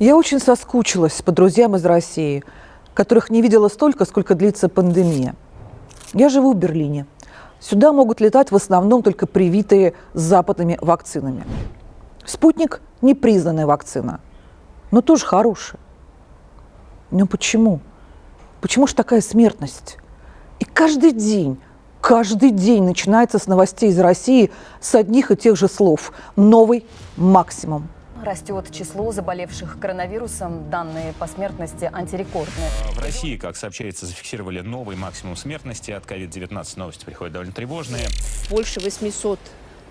Я очень соскучилась по друзьям из России, которых не видела столько, сколько длится пандемия. Я живу в Берлине. Сюда могут летать в основном только привитые западными вакцинами. Спутник – непризнанная вакцина, но тоже хорошая. Но почему? Почему же такая смертность? И каждый день, каждый день начинается с новостей из России с одних и тех же слов. Новый максимум. Растет число заболевших коронавирусом. Данные по смертности антирекордные. В России, как сообщается, зафиксировали новый максимум смертности от COVID-19. Новости приходят довольно тревожные. Больше 800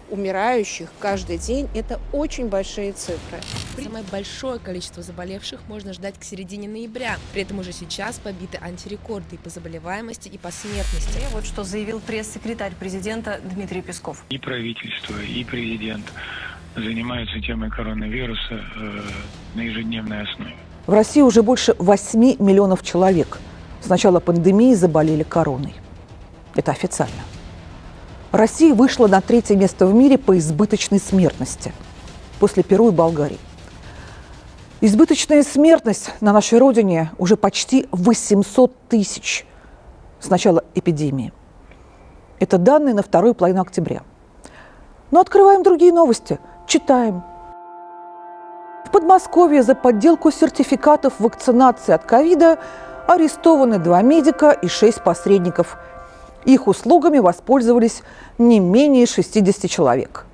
умирающих каждый день – это очень большие цифры. Самое большое количество заболевших можно ждать к середине ноября. При этом уже сейчас побиты антирекорды и по заболеваемости, и по смертности. И вот что заявил пресс-секретарь президента Дмитрий Песков. И правительство, и президент занимаются темой коронавируса э, на ежедневной основе. В России уже больше 8 миллионов человек с начала пандемии заболели короной. Это официально. Россия вышла на третье место в мире по избыточной смертности после Перу и Болгарии. Избыточная смертность на нашей родине уже почти 800 тысяч с начала эпидемии. Это данные на вторую половину октября. Но открываем другие новости, читаем. В Подмосковье за подделку сертификатов вакцинации от ковида арестованы два медика и шесть посредников – их услугами воспользовались не менее 60 человек.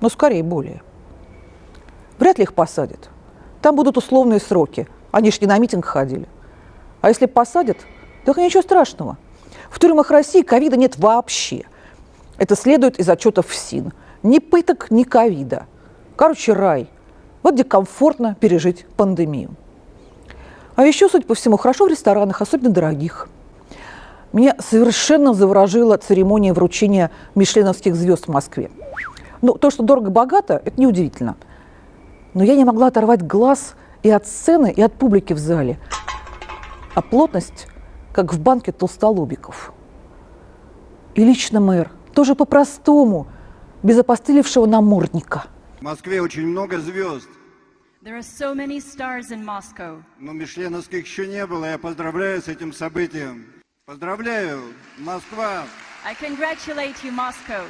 Но скорее более. Вряд ли их посадят. Там будут условные сроки. Они ж не на митинг ходили. А если посадят, так ничего страшного. В тюрьмах России ковида нет вообще. Это следует из отчетов ФСИН. Ни пыток, ни ковида. Короче, рай. Вот где комфортно пережить пандемию. А еще, судя по всему, хорошо в ресторанах, особенно дорогих – меня совершенно заворожила церемония вручения мишленовских звезд в Москве. Ну, то, что дорого-богато, это неудивительно. Но я не могла оторвать глаз и от сцены, и от публики в зале. А плотность, как в банке толстолобиков. И лично мэр, тоже по-простому, без опостылевшего намордника. В Москве очень много звезд. There are so many stars in Moscow. Но мишленовских еще не было. Я поздравляю с этим событием. Поздравляю, Москва! I congratulate you, Moscow.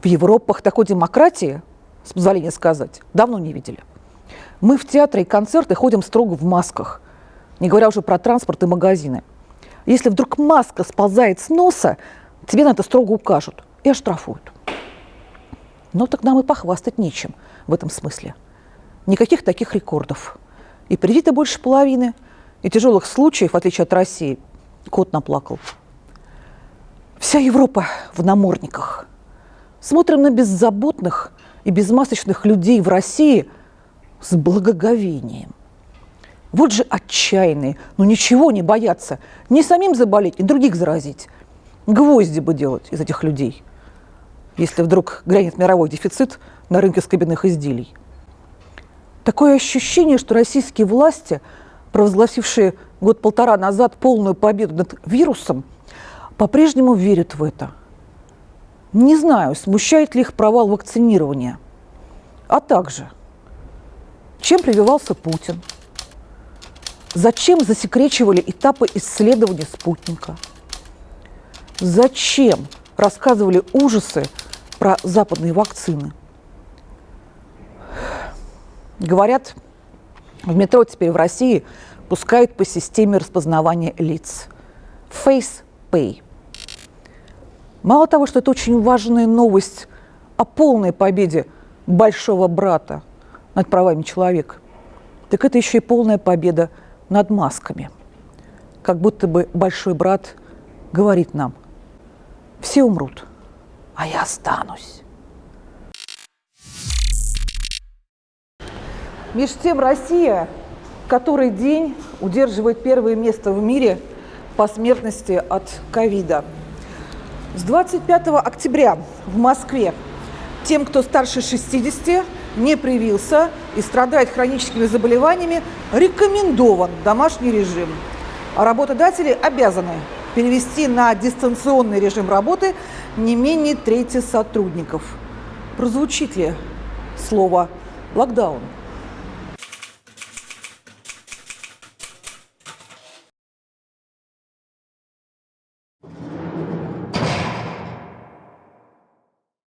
В Европах такой демократии, с позволения сказать, давно не видели. Мы в театры и концерты ходим строго в масках, не говоря уже про транспорт и магазины. Если вдруг маска сползает с носа, тебе на это строго укажут и оштрафуют. Но так нам и похвастать нечем в этом смысле. Никаких таких рекордов. И привито больше половины – и тяжелых случаев, в отличие от России, кот наплакал. Вся Европа в намордниках. Смотрим на беззаботных и безмасочных людей в России с благоговением. Вот же отчаянные, но ничего не боятся. Не самим заболеть, и других заразить. Гвозди бы делать из этих людей, если вдруг грянет мировой дефицит на рынке скобяных изделий. Такое ощущение, что российские власти – провозгласившие год-полтора назад полную победу над вирусом, по-прежнему верят в это. Не знаю, смущает ли их провал вакцинирования. А также, чем прививался Путин? Зачем засекречивали этапы исследования спутника? Зачем рассказывали ужасы про западные вакцины? Говорят, в метро теперь в России пускают по системе распознавания лиц. Face Pay. Мало того, что это очень важная новость о полной победе большого брата над правами человека, так это еще и полная победа над масками. Как будто бы большой брат говорит нам, все умрут, а я останусь. Меж тем Россия который день удерживает первое место в мире по смертности от ковида. С 25 октября в Москве тем, кто старше 60, не привился и страдает хроническими заболеваниями, рекомендован домашний режим. А работодатели обязаны перевести на дистанционный режим работы не менее трети сотрудников. Прозвучит ли слово «локдаун»?